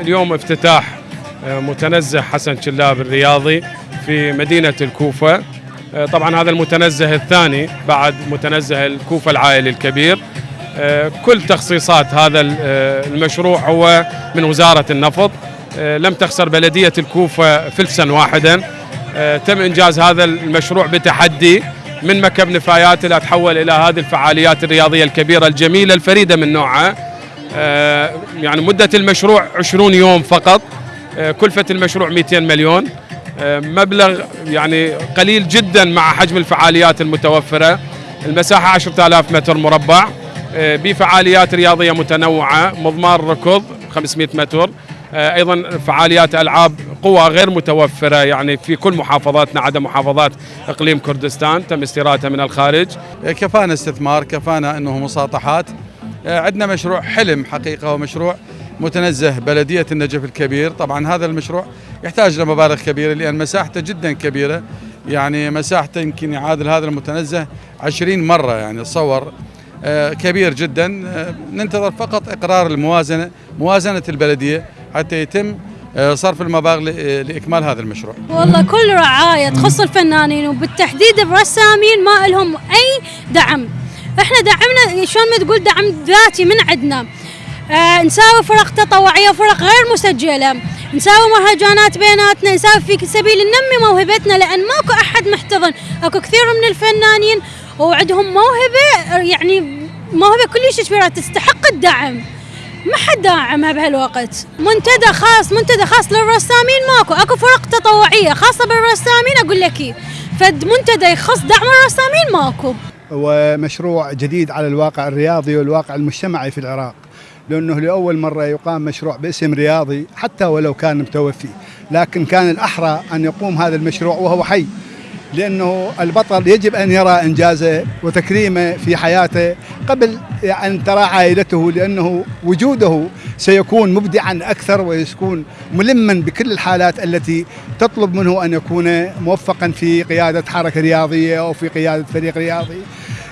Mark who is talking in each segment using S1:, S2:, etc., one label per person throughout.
S1: اليوم افتتاح آه، متنزه حسن شلاب الرياضي في مدينة الكوفة. آه، طبعا هذا المتنزه الثاني بعد متنزه الكوفة العائلي الكبير. آه، كل تخصيصات هذا ال- المشروع هو من وزارة النفط. لم تخسر بلدية الكوفة فلسا واحدا. تم إنجاز هذا المشروع بتحدي من مكب نفايات إلى تحول إلى هذه الفعاليات الرياضية الكبيرة الجميلة الفريدة من نوعها. يعني مدة المشروع 20 يوم فقط. آه، كلفة المشروع 200 مليون. آه، مبلغ يعني قليل جدا مع حجم الفعاليات المتوفرة. المساحة 10000 متر مربع. آه، بفعاليات رياضية متنوعة مضمار ركض 500 متر. آه، أيضا فعاليات ألعاب قوى غير متوفرة يعني في كل محافظاتنا عدا محافظات إقليم كردستان تم استيرادها من الخارج.
S2: كفانا استثمار كفانا إنه مساطحات. آه، عندنا مشروع حلم حقيقة ومشروع متنزه بلدية النجف الكبير. طبعا هذا المشروع يحتاج لمبالغ كبيرة لأن مساحته جدا كبيرة. يعني مساحته يمكن يعادل هذا المتنزه 20 مرة يعني تصور آه، كبير جدا. آه، ننتظر فقط إقرار الموازنة موازنة البلدية حتى يتم آه، صرف المبالغ لإكمال هذا المشروع.
S3: والله كل رعاية تخص الفنانين وبالتحديد الرسامين ما لهم أي دعم. إحنا دعمنا شلون ما تقول دعم ذاتي من عندنا. آه نساوي فرق تطوعية وفرق غير مسجلة. نساوي مهرجانات بيناتنا نساوي في سبيل ننمي موهبتنا لأن ماكو أحد محتضن. أكو كثير من الفنانين وعندهم موهبة يعني موهبة كلش كبيرة تستحق الدعم. ما حد داعمها بهالوقت. منتدى خاص منتدى خاص للرسامين ماكو. أكو فرق تطوعية خاصة بالرسامين أقول لك. فد منتدى يخص دعم الرسامين ماكو.
S4: ومشروع جديد على الواقع الرياضي والواقع المجتمعي في العراق لأنه لأول مرة يقام مشروع باسم رياضي حتى ولو كان متوفي لكن كان الأحرى أن يقوم هذا المشروع وهو حي. لأنه البطل يجب أن يرى إنجازه وتكريمه في حياته قبل أن ترى عائلته لأنه وجوده سيكون مبدعا أكثر ويكون ملما بكل الحالات التي تطلب منه أن يكون موفقا في قيادة حركة رياضية أو في قيادة فريق رياضي.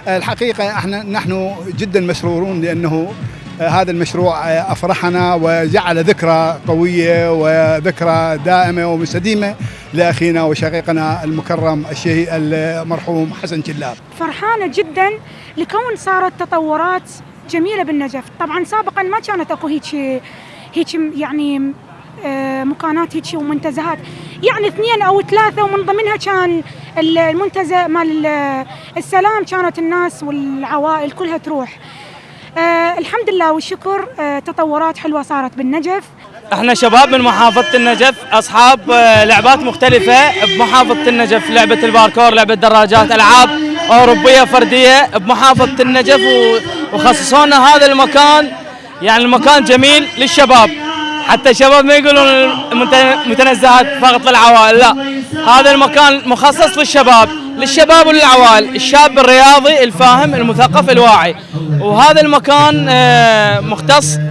S4: الحقيقة إحنا نحن جدا مسرورون لأنه هذا المشروع أفرحنا وجعل ذكرى قوية وذكرى دائمة ومستديمة لأخينا وشقيقنا المكرم الشهيد المرحوم حسن شلاب
S5: فرحانة جدا لكون صارت تطورات جميلة بالنجف. طبعا سابقا ما كانت أكو هيك هيك يعني آه، مكانات هيك ومنتزهات. يعني اثنين أو ثلاثة ومن ضمنها كان المنتزه مال ال- السلام. كانت الناس والعوائل كلها تروح. آه الحمد لله والشكر آه تطورات حلوة صارت بالنجف.
S6: إحنا شباب من محافظة النجف اصحاب آه، لعبات مختلفة بمحافظة النجف لعبة الباركور لعبة دراجات ألعاب أوروبية فردية بمحافظة النجف و- وخصصوا لنا هذا المكان. يعني المكان جميل للشباب. حتى الشباب ما يقولون متنزهات فقط للعوائل لا. هذا المكان مخصص للشباب. للشباب وللعوائل الشاب الرياضي الفاهم المثقف الواعي. وهذا المكان آه، مختص.